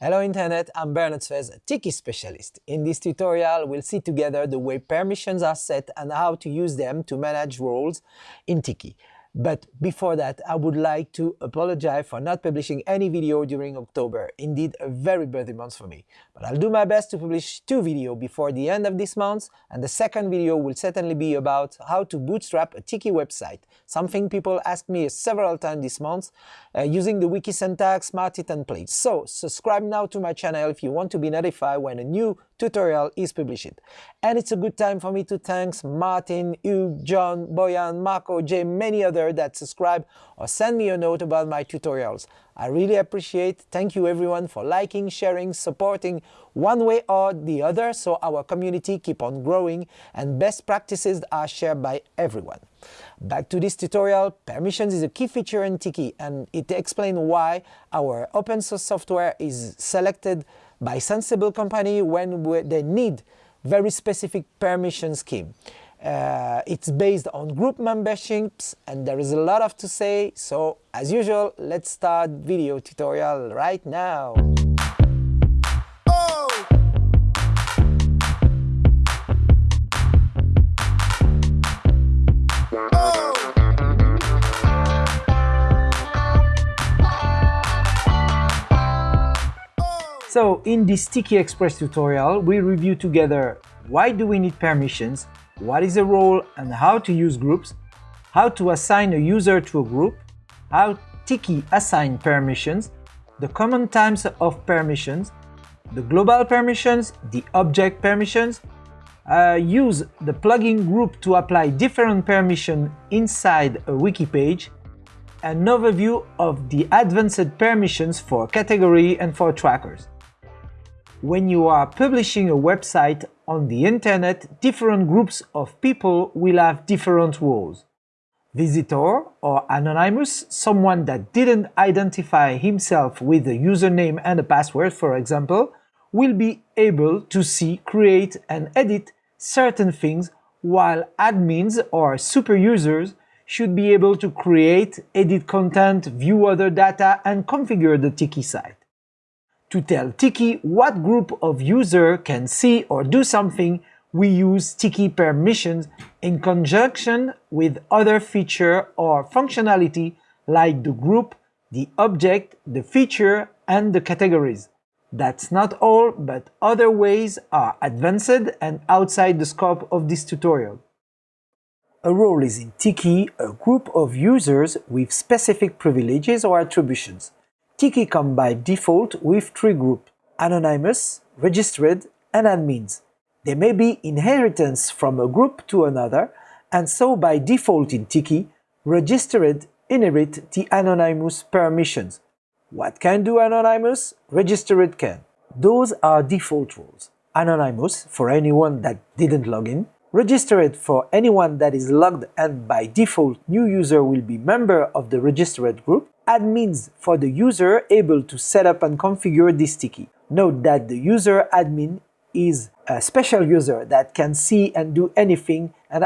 Hello Internet, I'm Bernard Sfez, a Tiki specialist. In this tutorial, we'll see together the way permissions are set and how to use them to manage roles in Tiki. But before that, I would like to apologize for not publishing any video during October, indeed a very busy month for me. But I'll do my best to publish two videos before the end of this month, and the second video will certainly be about how to bootstrap a Tiki website, something people asked me several times this month, uh, using the wiki syntax, Smarty templates. So subscribe now to my channel if you want to be notified when a new tutorial is published. And it's a good time for me to thank Martin, Hugh, John, Boyan, Marco, Jay, many others that subscribe or send me a note about my tutorials. I really appreciate. Thank you everyone for liking, sharing, supporting one way or the other so our community keep on growing and best practices are shared by everyone. Back to this tutorial, permissions is a key feature in Tiki and it explains why our open source software is selected by sensible company when they need very specific permission scheme. Uh, it's based on group memberships and there is a lot of to say, so as usual, let's start video tutorial right now. So in this Tiki Express tutorial, we review together why do we need permissions, what is a role and how to use groups, how to assign a user to a group, how Tiki assign permissions, the common types of permissions, the global permissions, the object permissions, uh, use the plugin group to apply different permissions inside a wiki page, an overview of the advanced permissions for category and for trackers. When you are publishing a website on the internet, different groups of people will have different roles. Visitor or anonymous, someone that didn't identify himself with a username and a password, for example, will be able to see, create and edit certain things, while admins or super users should be able to create, edit content, view other data and configure the Tiki site to tell Tiki what group of user can see or do something, we use Tiki permissions in conjunction with other feature or functionality like the group, the object, the feature, and the categories. That's not all, but other ways are advanced and outside the scope of this tutorial. A role is in Tiki a group of users with specific privileges or attributions. Tiki come by default with three groups, anonymous, registered, and admins. They may be inheritance from a group to another, and so by default in Tiki, registered inherit the anonymous permissions. What can do anonymous? Registered can. Those are default roles. Anonymous for anyone that didn't log in, registered for anyone that is logged and by default new user will be member of the registered group, admins for the user able to set up and configure this Tiki. Note that the user admin is a special user that can see and do anything and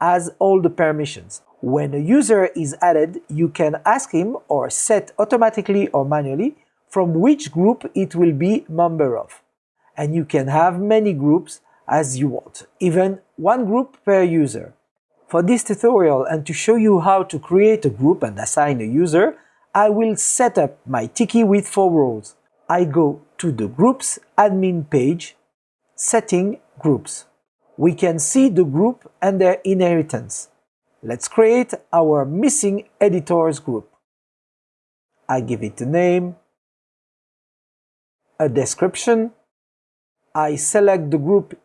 has all the permissions. When a user is added, you can ask him or set automatically or manually from which group it will be member of. And you can have many groups as you want, even one group per user. For this tutorial and to show you how to create a group and assign a user, I will set up my Tiki with four roles. I go to the Groups admin page, Setting Groups. We can see the group and their inheritance. Let's create our missing editors group. I give it a name, a description, I select the group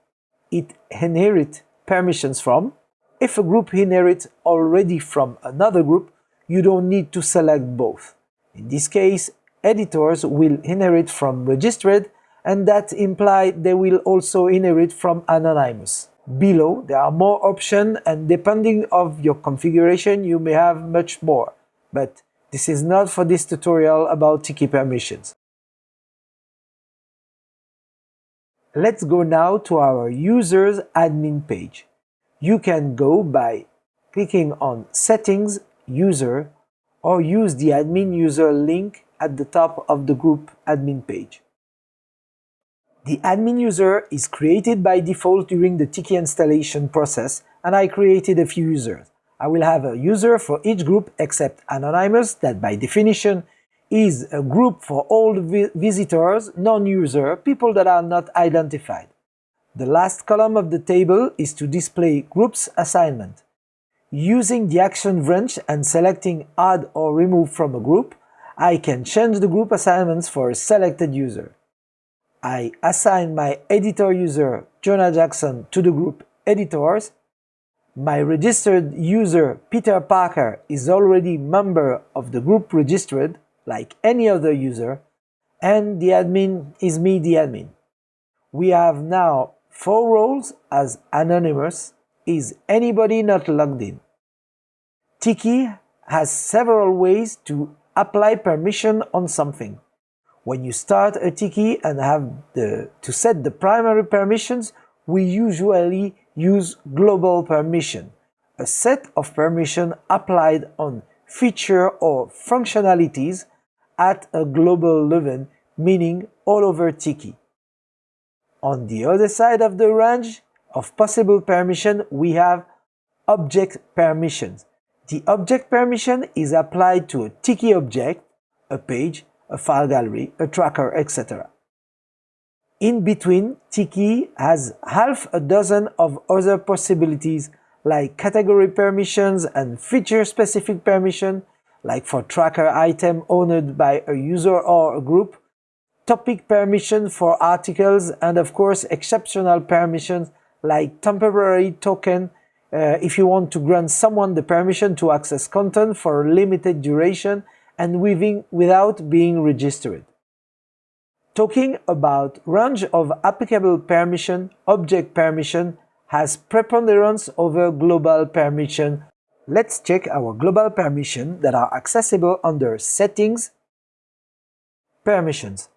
it inherits permissions from. If a group inherits already from another group, you don't need to select both. In this case, editors will inherit from registered and that implies they will also inherit from anonymous. Below, there are more options and depending of your configuration, you may have much more. But this is not for this tutorial about Tiki permissions. Let's go now to our users admin page. You can go by clicking on Settings user or use the admin user link at the top of the group admin page. The admin user is created by default during the Tiki installation process, and I created a few users. I will have a user for each group except Anonymous, that by definition is a group for all vi visitors, non-user, people that are not identified. The last column of the table is to display groups assignment. Using the action branch and selecting add or remove from a group, I can change the group assignments for a selected user. I assign my editor user, Jonah Jackson, to the group editors my registered user Peter Parker is already member of the group registered, like any other user, and the admin is me, the admin. We have now four roles as anonymous is anybody not logged in. Tiki has several ways to apply permission on something. When you start a Tiki and have the, to set the primary permissions, we usually use global permission, a set of permission applied on feature or functionalities at a global level, meaning all over Tiki. On the other side of the range of possible permission, we have object permissions. The object permission is applied to a Tiki object, a page, a file gallery, a tracker, etc. In between, Tiki has half a dozen of other possibilities like category permissions and feature-specific permission, like for tracker item owned by a user or a group, topic permission for articles, and of course exceptional permissions like temporary token uh, if you want to grant someone the permission to access content for a limited duration and within, without being registered. Talking about range of applicable permission, object permission has preponderance over global permission. Let's check our global permission that are accessible under Settings, Permissions.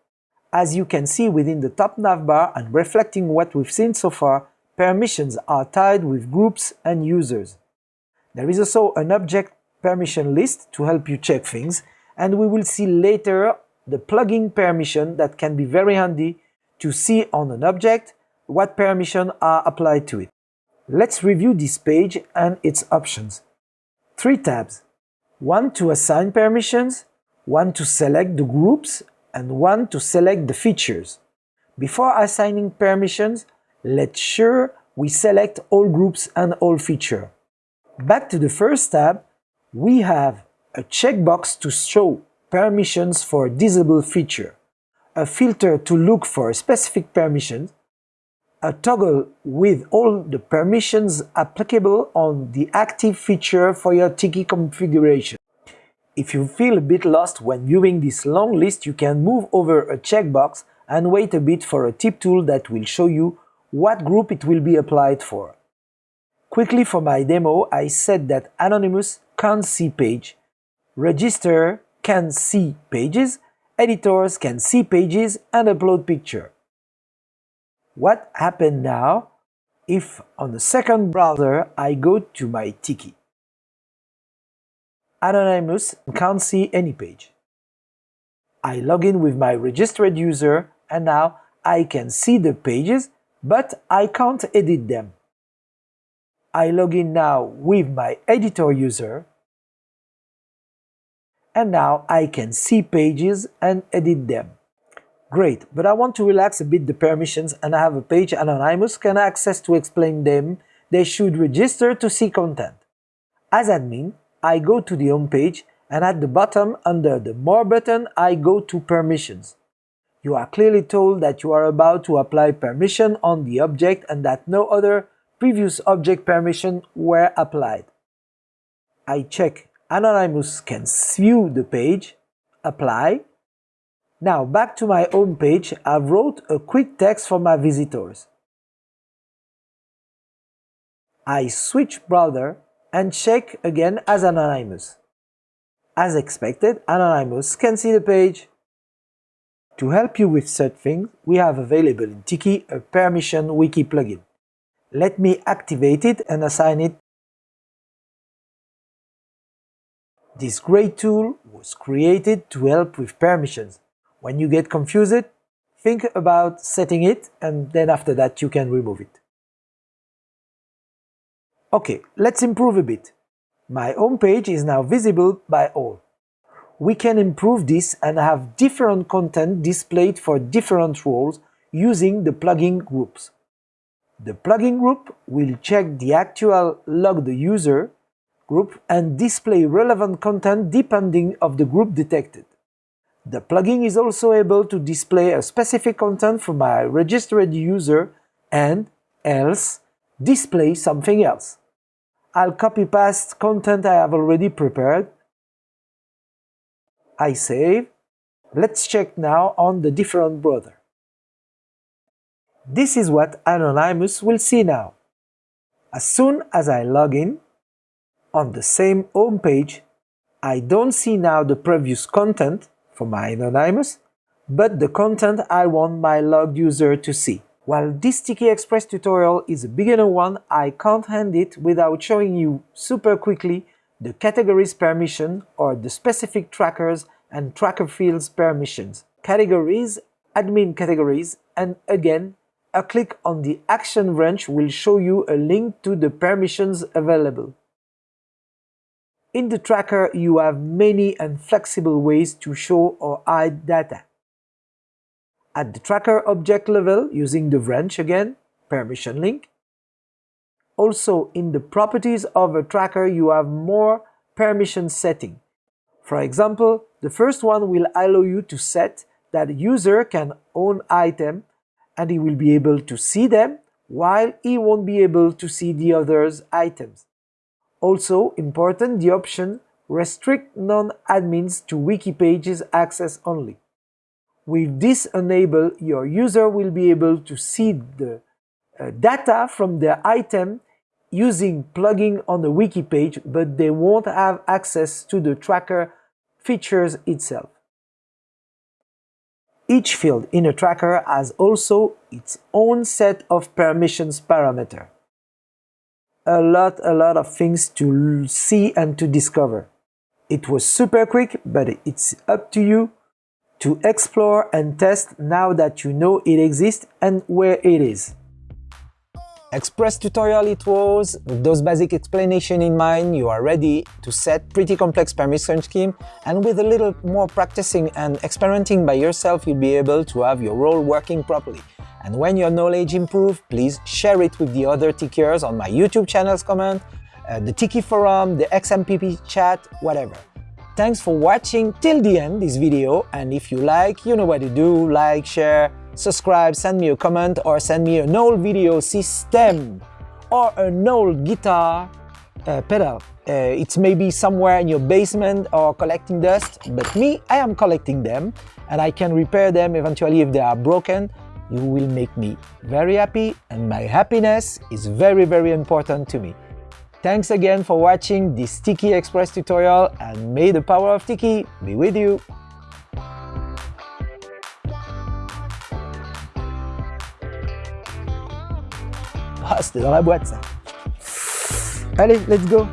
As you can see within the top navbar and reflecting what we've seen so far, permissions are tied with groups and users. There is also an object permission list to help you check things, and we will see later the plugin permission that can be very handy to see on an object what permission are applied to it. Let's review this page and its options. Three tabs. One to assign permissions, one to select the groups, and one to select the features. Before assigning permissions, let's sure we select all groups and all feature. Back to the first tab, we have a checkbox to show permissions for disable feature, a filter to look for specific permissions, a toggle with all the permissions applicable on the active feature for your Tiki configuration. If you feel a bit lost when viewing this long list, you can move over a checkbox and wait a bit for a tip tool that will show you what group it will be applied for. Quickly for my demo, I said that Anonymous can't see page, register can see pages, editors can see pages and upload picture. What happened now if on the second browser I go to my Tiki? Anonymous can't see any page. I log in with my registered user and now I can see the pages but I can't edit them. I log in now with my editor user and now I can see pages and edit them. Great, but I want to relax a bit the permissions and I have a page Anonymous can access to explain them. They should register to see content. As admin, I go to the home page and at the bottom under the More button I go to Permissions. You are clearly told that you are about to apply permission on the object and that no other previous object permission were applied. I check Anonymous can view the page, apply. Now back to my home page, I've wrote a quick text for my visitors. I switch browser and check again as Anonymous. As expected, Anonymous can see the page. To help you with such things, we have available in Tiki a permission wiki plugin. Let me activate it and assign it This great tool was created to help with permissions. When you get confused, think about setting it and then after that you can remove it. Okay, let's improve a bit. My home page is now visible by all. We can improve this and have different content displayed for different roles using the plugin groups. The plugin group will check the actual logged user group and display relevant content depending of the group detected. The plugin is also able to display a specific content for my registered user and, else, display something else. I'll copy-paste content I have already prepared. I save. Let's check now on the different browser. This is what Anonymous will see now. As soon as I log in, on the same home page, I don't see now the previous content for my Anonymous, but the content I want my logged user to see. While this Tiki Express tutorial is a beginner one, I can't hand it without showing you super quickly the categories permission or the specific trackers and tracker fields permissions. Categories, admin categories, and again, a click on the action branch will show you a link to the permissions available. In the tracker, you have many and flexible ways to show or hide data. At the tracker object level, using the branch again, permission link. Also, in the properties of a tracker, you have more permission setting. For example, the first one will allow you to set that user can own item and he will be able to see them while he won't be able to see the others' items. Also important the option restrict non-admins to wiki pages access only. With this enable, your user will be able to see the uh, data from their item using plugin on the wiki page, but they won't have access to the tracker features itself. Each field in a tracker has also its own set of permissions parameter. A lot, a lot of things to see and to discover. It was super quick, but it's up to you to explore and test now that you know it exists and where it is. Express tutorial it was. With those basic explanation in mind, you are ready to set pretty complex permission scheme and with a little more practicing and experimenting by yourself, you'll be able to have your role working properly. And when your knowledge improves, please share it with the other Tikiers on my YouTube channel's comment, uh, the Tiki forum, the XMPP chat, whatever. Thanks for watching till the end this video and if you like, you know what to do, like, share, subscribe, send me a comment or send me an old video system or an old guitar uh, pedal. Uh, it's maybe somewhere in your basement or collecting dust, but me, I am collecting them and I can repair them eventually if they are broken. You will make me very happy and my happiness is very very important to me. Thanks again for watching this Tiki Express tutorial and may the power of Tiki be with you! Ah, c'était dans la boîte ça Allez, let's go